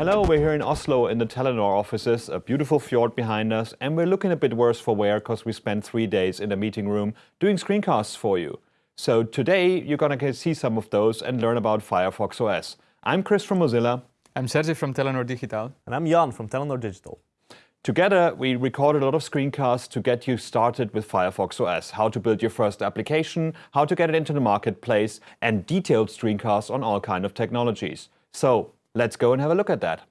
Hello, we're here in Oslo in the Telenor offices, a beautiful fjord behind us, and we're looking a bit worse for wear because we spent three days in a meeting room doing screencasts for you. So today you're going to see some of those and learn about Firefox OS. I'm Chris from Mozilla. I'm Sergi from Telenor Digital. And I'm Jan from Telenor Digital. Together, we recorded a lot of screencasts to get you started with Firefox OS, how to build your first application, how to get it into the marketplace, and detailed screencasts on all kind of technologies. So let's go and have a look at that.